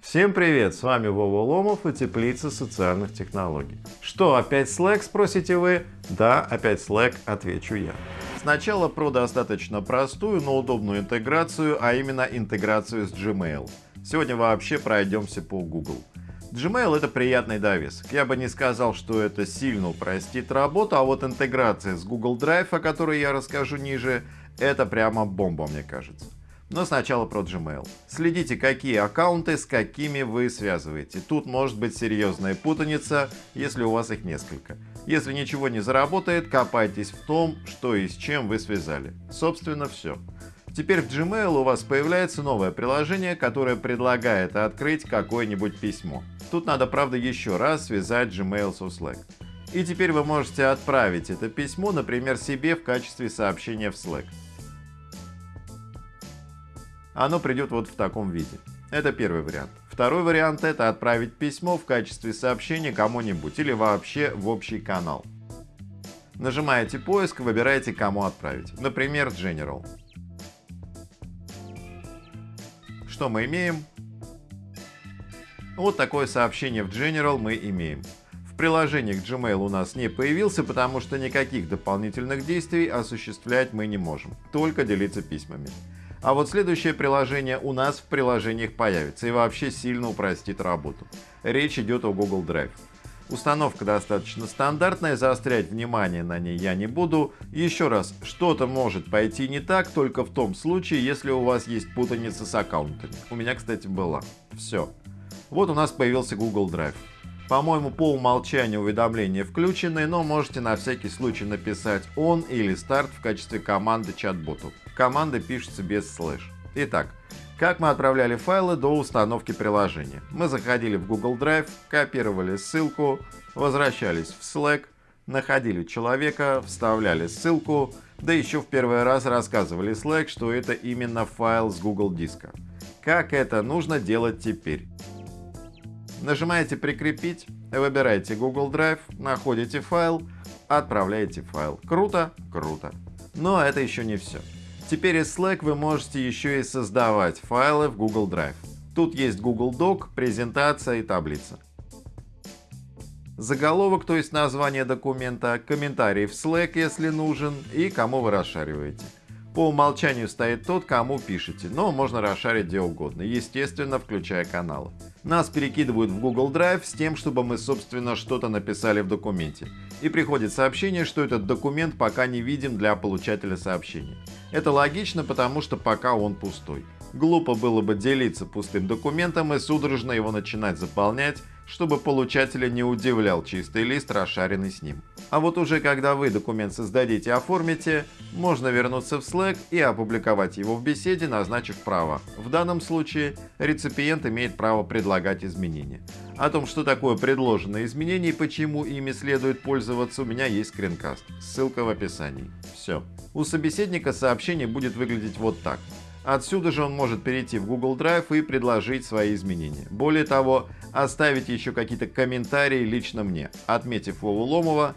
Всем привет! С вами Вова Ломов и Теплица социальных технологий. Что, опять Slack, спросите вы? Да, опять Slack, отвечу я. Сначала про достаточно простую, но удобную интеграцию, а именно интеграцию с Gmail. Сегодня вообще пройдемся по Google. Gmail это приятный довесок. Я бы не сказал, что это сильно упростит работу, а вот интеграция с Google Drive, о которой я расскажу ниже, это прямо бомба, мне кажется. Но сначала про Gmail. Следите, какие аккаунты с какими вы связываете. Тут может быть серьезная путаница, если у вас их несколько. Если ничего не заработает, копайтесь в том, что и с чем вы связали. Собственно, все. Теперь в Gmail у вас появляется новое приложение, которое предлагает открыть какое-нибудь письмо. Тут надо, правда, еще раз связать Gmail со Slack. И теперь вы можете отправить это письмо, например, себе в качестве сообщения в Slack оно придет вот в таком виде. Это первый вариант. Второй вариант это отправить письмо в качестве сообщения кому-нибудь или вообще в общий канал. Нажимаете поиск, выбираете кому отправить. Например, General. Что мы имеем? Вот такое сообщение в General мы имеем. В приложении к Gmail у нас не появился, потому что никаких дополнительных действий осуществлять мы не можем, только делиться письмами. А вот следующее приложение у нас в приложениях появится и вообще сильно упростит работу. Речь идет о Google Drive. Установка достаточно стандартная, заострять внимание на ней я не буду. Еще раз, что-то может пойти не так только в том случае, если у вас есть путаница с аккаунтами. У меня, кстати, была. Все. Вот у нас появился Google Drive. По-моему, по умолчанию уведомления включены, но можете на всякий случай написать on или start в качестве команды чат-боту. Команда пишется без слэш. Итак, как мы отправляли файлы до установки приложения? Мы заходили в Google Drive, копировали ссылку, возвращались в Slack, находили человека, вставляли ссылку, да еще в первый раз рассказывали Slack, что это именно файл с Google диска. Как это нужно делать теперь? Нажимаете «Прикрепить», выбираете Google Drive, находите файл, отправляете файл. Круто? Круто. Но это еще не все. Теперь из Slack вы можете еще и создавать файлы в Google Drive. Тут есть Google Doc, презентация и таблица. Заголовок, то есть название документа, комментарий в Slack, если нужен, и кому вы расшариваете. По умолчанию стоит тот, кому пишете, но можно расшарить где угодно, естественно, включая каналы. Нас перекидывают в Google Drive с тем, чтобы мы, собственно, что-то написали в документе. И приходит сообщение, что этот документ пока не виден для получателя сообщения. Это логично, потому что пока он пустой. Глупо было бы делиться пустым документом и судорожно его начинать заполнять, чтобы получателя не удивлял чистый лист, расшаренный с ним. А вот уже когда вы документ создадите и оформите, можно вернуться в Slack и опубликовать его в беседе, назначив право. В данном случае реципиент имеет право предлагать изменения. О том, что такое предложенные изменения и почему ими следует пользоваться, у меня есть скринкаст. Ссылка в описании. Все. У собеседника сообщение будет выглядеть вот так. Отсюда же он может перейти в Google Drive и предложить свои изменения. Более того, оставить еще какие-то комментарии лично мне, отметив Вову Ломова.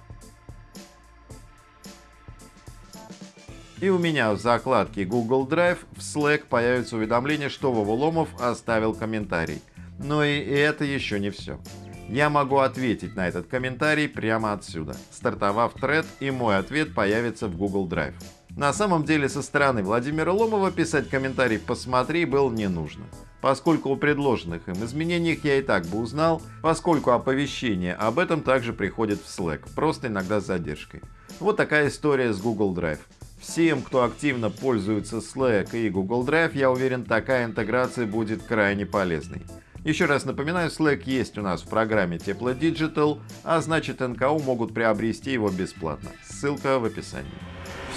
И у меня в закладке Google Drive в Slack появится уведомление, что Вова Ломов оставил комментарий. Но и это еще не все. Я могу ответить на этот комментарий прямо отсюда, стартовав тред, и мой ответ появится в Google Drive. На самом деле со стороны Владимира Ломова писать комментарий «посмотри» было не нужно. Поскольку о предложенных им изменениях я и так бы узнал, поскольку оповещение об этом также приходит в Slack, просто иногда с задержкой. Вот такая история с Google Drive. Всем, кто активно пользуется Slack и Google Drive, я уверен, такая интеграция будет крайне полезной. Еще раз напоминаю, Slack есть у нас в программе Тепло Digital, а значит НКУ могут приобрести его бесплатно. Ссылка в описании.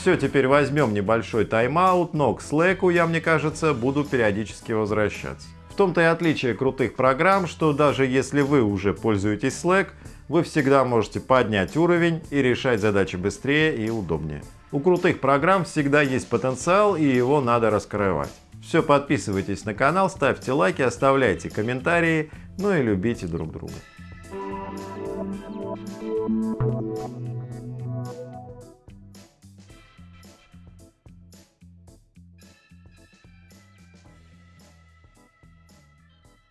Все, теперь возьмем небольшой тайм-аут, но к Slack, я, мне кажется, буду периодически возвращаться. В том-то и отличие крутых программ, что даже если вы уже пользуетесь Slack, вы всегда можете поднять уровень и решать задачи быстрее и удобнее. У крутых программ всегда есть потенциал и его надо раскрывать. Все, подписывайтесь на канал, ставьте лайки, оставляйте комментарии, ну и любите друг друга.